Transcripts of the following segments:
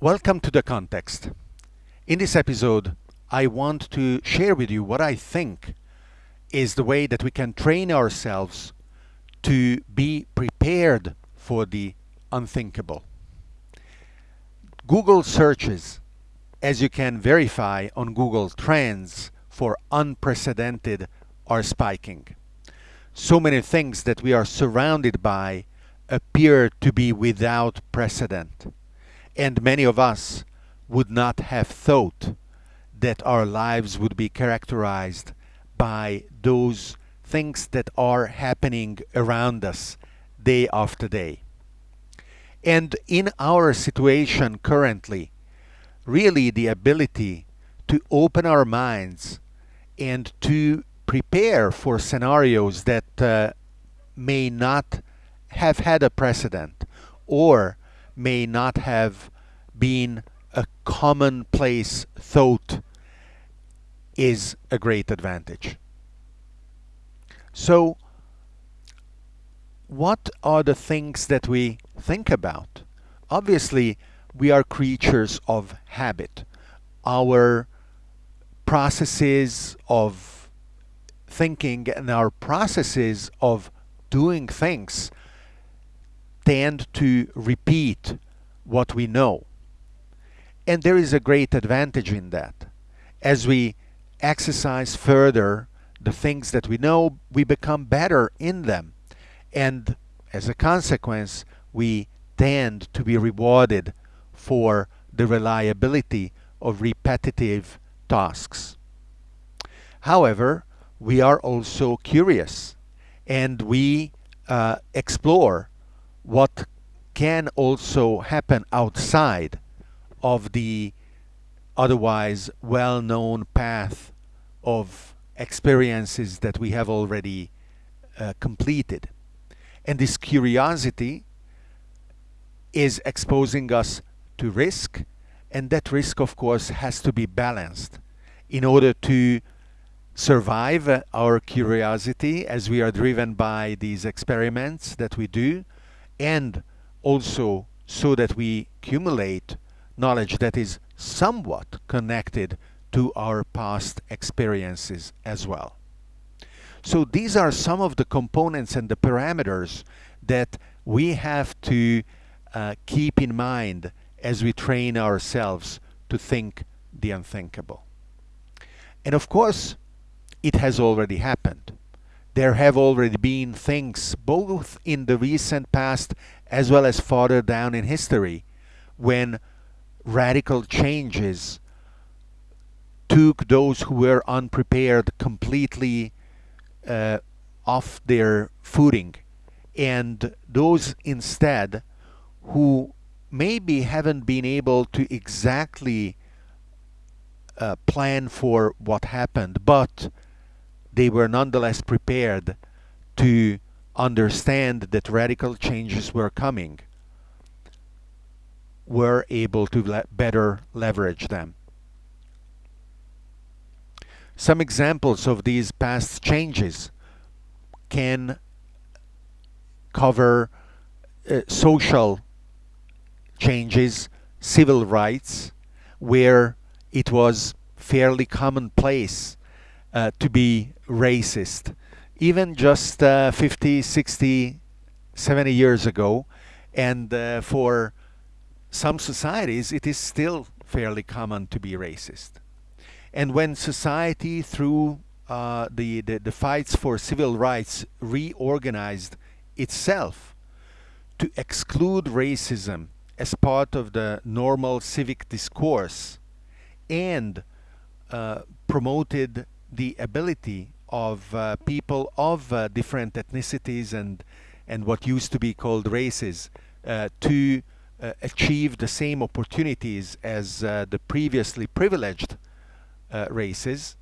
Welcome to The Context. In this episode, I want to share with you what I think is the way that we can train ourselves to be prepared for the unthinkable. Google searches, as you can verify on Google Trends, for unprecedented are spiking. So many things that we are surrounded by appear to be without precedent. And many of us would not have thought that our lives would be characterized by those things that are happening around us day after day. And in our situation currently, really the ability to open our minds and to prepare for scenarios that uh, may not have had a precedent or may not have been a commonplace thought is a great advantage. So, what are the things that we think about? Obviously, we are creatures of habit. Our processes of thinking and our processes of doing things tend to repeat what we know. And there is a great advantage in that. As we exercise further the things that we know, we become better in them. And as a consequence, we tend to be rewarded for the reliability of repetitive tasks. However, we are also curious and we uh, explore what can also happen outside of the otherwise well-known path of experiences that we have already uh, completed. And this curiosity is exposing us to risk and that risk, of course, has to be balanced in order to survive our curiosity as we are driven by these experiments that we do, and also so that we accumulate knowledge that is somewhat connected to our past experiences as well. So these are some of the components and the parameters that we have to uh, keep in mind as we train ourselves to think the unthinkable. And of course, it has already happened. There have already been things, both in the recent past as well as farther down in history, when radical changes took those who were unprepared completely uh, off their footing. And those instead who maybe haven't been able to exactly uh, plan for what happened, but they were nonetheless prepared to understand that radical changes were coming, were able to le better leverage them. Some examples of these past changes can cover uh, social changes, civil rights, where it was fairly commonplace uh, to be racist. Even just uh, 50, 60, 70 years ago, and uh, for some societies, it is still fairly common to be racist. And when society, through uh, the, the, the fights for civil rights, reorganized itself to exclude racism as part of the normal civic discourse and uh, promoted the ability of uh, people of uh, different ethnicities and and what used to be called races uh, to uh, achieve the same opportunities as uh, the previously privileged races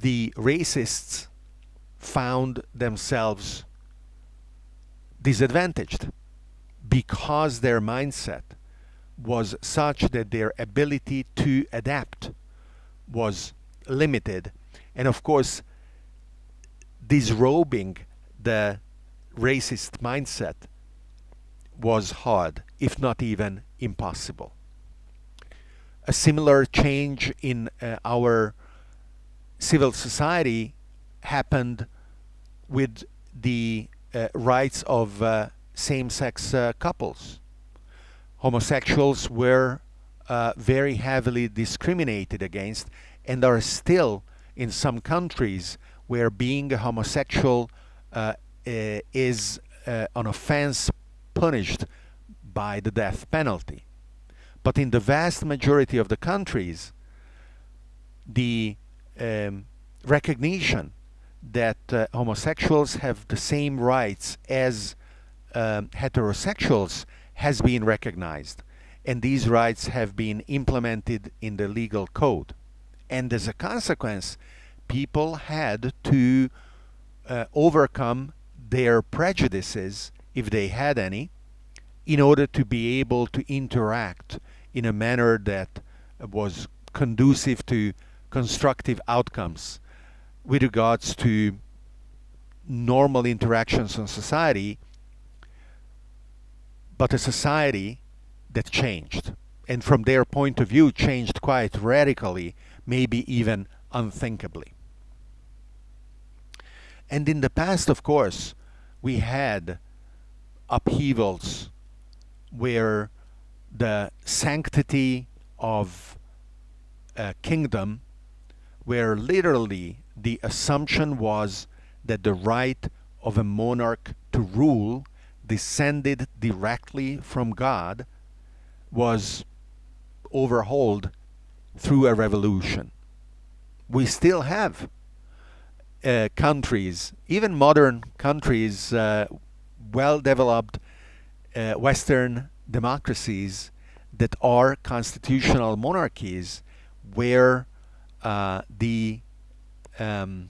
the racists found themselves disadvantaged because their mindset was such that their ability to adapt was limited. And of course, disrobing the racist mindset was hard. if not even impossible. A similar change in uh, our civil society happened with the uh, rights of uh, same-sex uh, couples. Homosexuals were uh, very heavily discriminated against and are still in some countries where being a homosexual uh, is uh, an offense punished by the death penalty. But in the vast majority of the countries, the um, recognition that uh, homosexuals have the same rights as um, heterosexuals has been recognized. And these rights have been implemented in the legal code. And as a consequence, people had to uh, overcome their prejudices, if they had any, in order to be able to interact in a manner that was conducive to constructive outcomes with regards to normal interactions in society, but a society that changed. And from their point of view, changed quite radically, maybe even unthinkably. And in the past, of course, we had upheavals where the sanctity of a kingdom, where literally the assumption was that the right of a monarch to rule descended directly from God, was overhauled through a revolution. We still have uh, countries, even modern countries, uh, well-developed uh, Western democracies that are constitutional monarchies where uh, the um,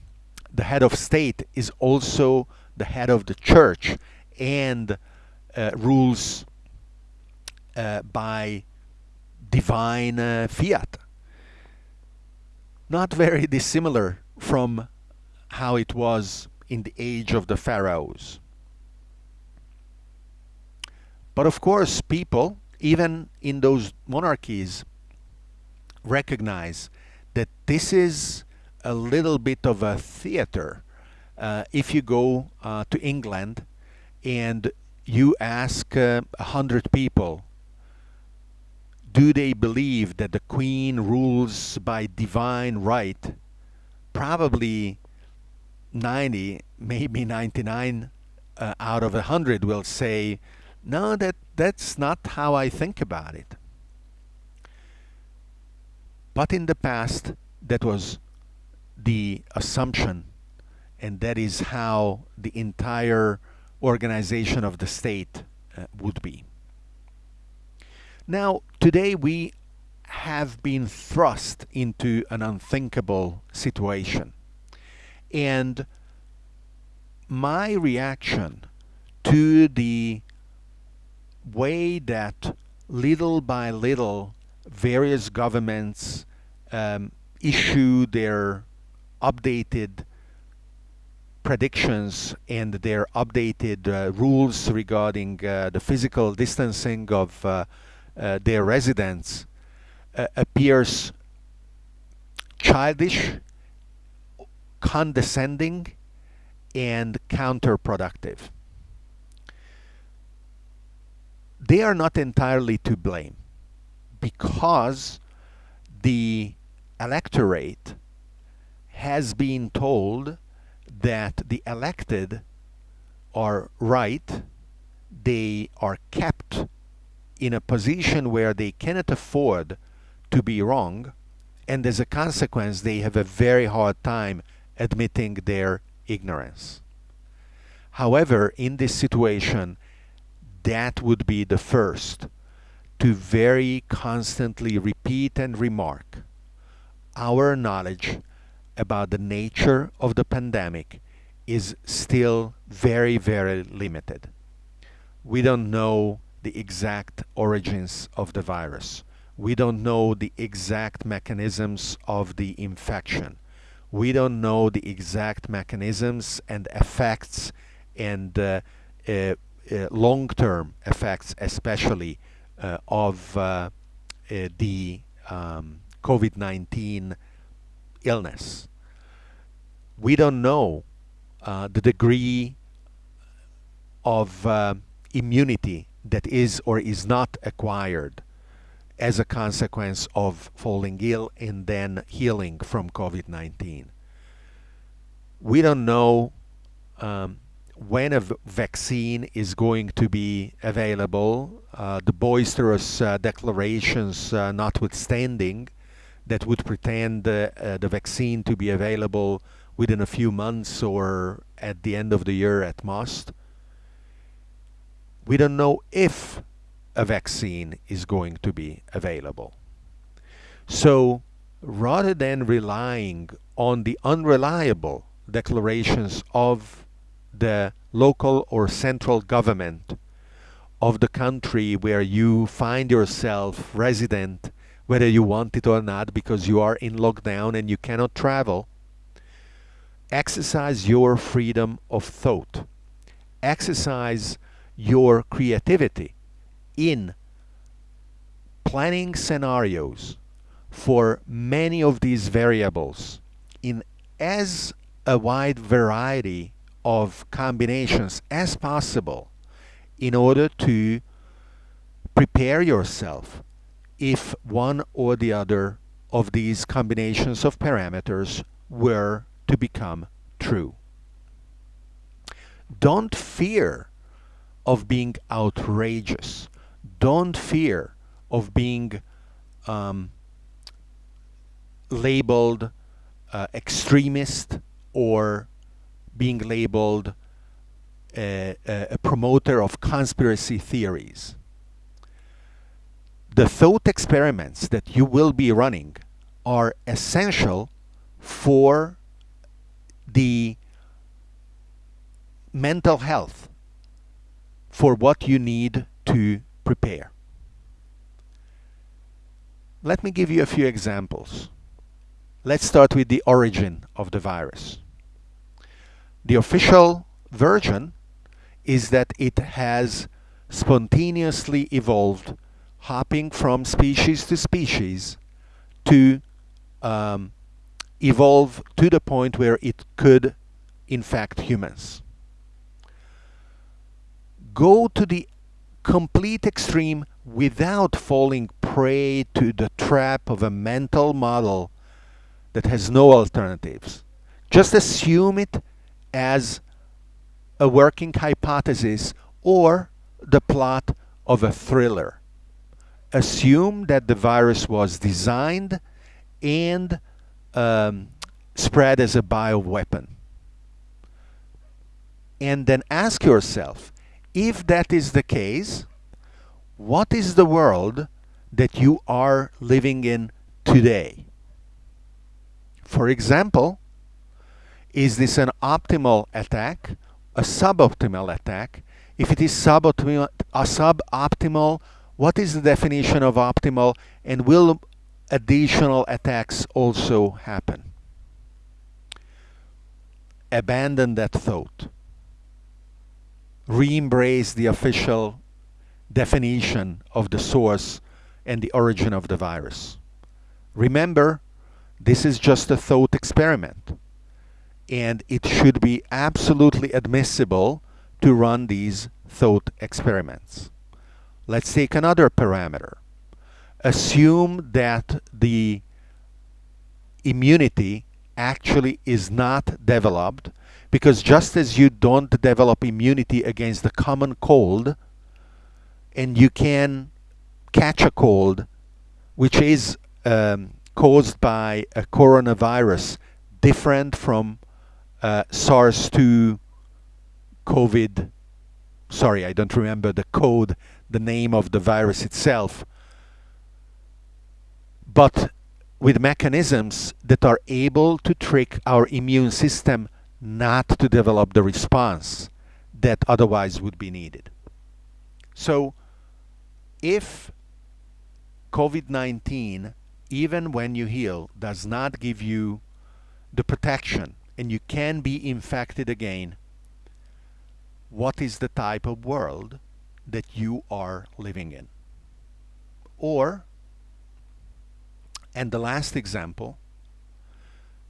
the head of state is also the head of the church and uh, rules uh, by divine fiat. Not very dissimilar from how it was in the age of the pharaohs. But of course, people, even in those monarchies, recognize that this is a little bit of a theater. Uh, if you go uh, to England and you ask uh, a uh, hundred people, do they believe that the Queen rules by divine right? Probably 90, maybe 99 uh, out of 100 will say, no, that, that's not how I think about it. But in the past, that was the assumption, and that is how the entire organization of the state uh, would be. Now, today we have been thrust into an unthinkable situation. And my reaction to the way that little by little various governments um, issue their updated predictions and their updated uh, rules regarding uh, the physical distancing of uh, uh their residents uh, appears childish condescending and counterproductive. They are not entirely to blame because the electorate has been told that the elected are right, they are kept in a position where they cannot afford to be wrong, and as a consequence they have a very hard time admitting their ignorance. However, in this situation, that would be the first to very constantly repeat and remark our knowledge about the nature of the pandemic is still very, very limited. We don't know the exact origins of the virus. We don't know the exact mechanisms of the infection we don't know the exact mechanisms and effects and uh, uh, uh, long-term effects especially uh, of uh, uh, the um, COVID-19 illness. We don't know the degree of immunity that is or is not acquired as a consequence of falling ill and then healing from COVID-19. We don't know um, when a vaccine is going to be available. Uh, the boisterous uh, declarations uh, notwithstanding that would pretend uh, the vaccine to be available within a few months or at the end of the year at most. We don't know if a vaccine is going to be available. So rather than relying on the unreliable declarations of the local or central government of the country where you find yourself resident, whether you want it or not, because you are in lockdown and you cannot travel, exercise your freedom of thought. Exercise your creativity in planning scenarios for many of these variables in as a wide variety of combinations as possible in order to prepare yourself if one or the other of these combinations of parameters were to become true. Don't fear of being outrageous. Don't fear of being um, labeled uh, extremist or being labeled a, a, promoter of conspiracy theories. The thought experiments that you will be running are essential for the mental health for what you need to prepare. Let me give you a few examples. Let's start with the origin of the virus. The official version is that it has spontaneously evolved hopping from species to species to um, evolve to the point where it could infect humans. Go to the complete extreme without falling prey to the trap of a mental model that has no alternatives. Just assume it as a working hypothesis or the plot of a thriller. Assume that the virus was designed and um, spread as a bioweapon. And then ask yourself, if that is the case, what is the world that you are living in today? For example, is this an optimal attack, a suboptimal attack? If it is suboptimal, a suboptimal, what is the definition of optimal and will additional attacks also happen? Abandon that thought. Re-embrace the official definition of the source and the origin of the virus. Remember, this is just a thought experiment and it should be absolutely admissible to run these thought experiments. Let's take another parameter. Assume that the immunity actually is not developed because just as you don't develop immunity against the common cold and you can catch a cold which is um, caused by a coronavirus different from uh, SARS-2 COVID, sorry, I don't remember the code, the name of the virus itself, but with mechanisms that are able to trick our immune system not to develop the response that otherwise would be needed. So if COVID-19, even when you heal, does not give you the protection and you can be infected again, what is the type of world that you are living in? Or, and the last example,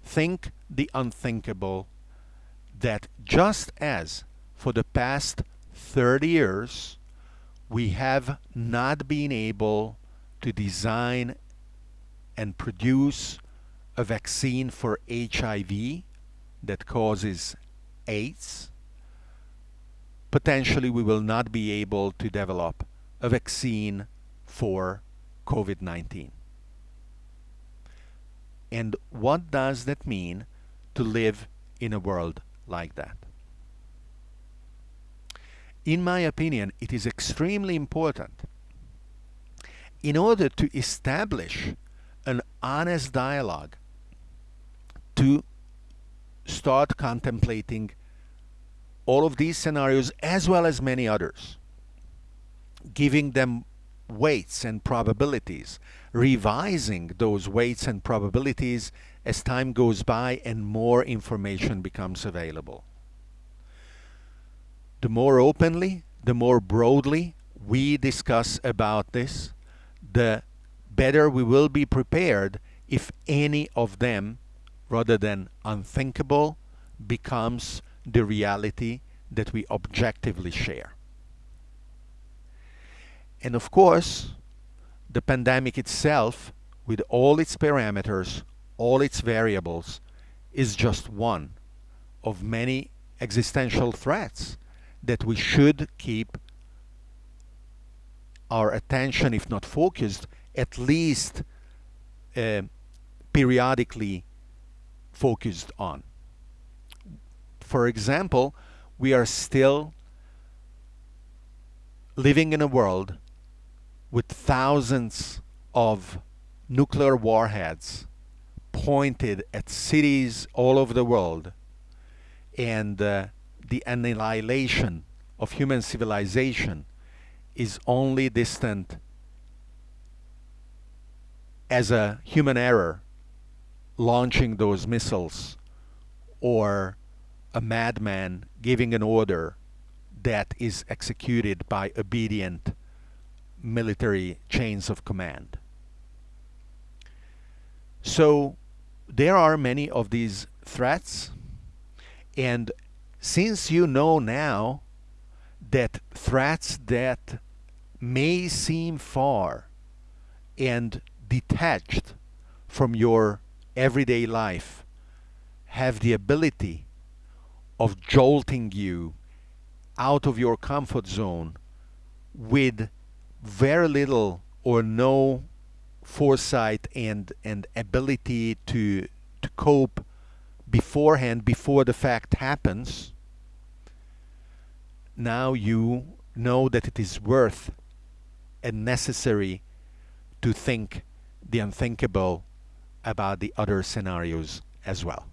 think the unthinkable that just as for the past 30 years we have not been able to design and produce a vaccine for HIV that causes AIDS, potentially we will not be able to develop a vaccine for COVID-19. And what does that mean to live in a world like that? In my opinion, it is extremely important in order to establish an honest dialogue to start contemplating all of these scenarios as well as many others, giving them weights and probabilities, revising those weights and probabilities as time goes by and more information becomes available. The more openly, the more broadly we discuss about this, the better we will be prepared if any of them, rather than unthinkable, becomes the reality that we objectively share. And of course, the pandemic itself, with all its parameters, all its variables, is just one of many existential threats that we should keep our attention, if not focused, at least uh, periodically focused on. For example, we are still living in a world with thousands of nuclear warheads pointed at cities all over the world and uh, the annihilation of human civilization is only distant as a human error launching those missiles or a madman giving an order that is executed by obedient military chains of command. So there are many of these threats and since you know now that threats that may seem far and detached from your everyday life have the ability of jolting you out of your comfort zone with very little or no foresight and and ability to to cope beforehand before the fact happens now you know that it is worth and necessary to think the unthinkable about the other scenarios as well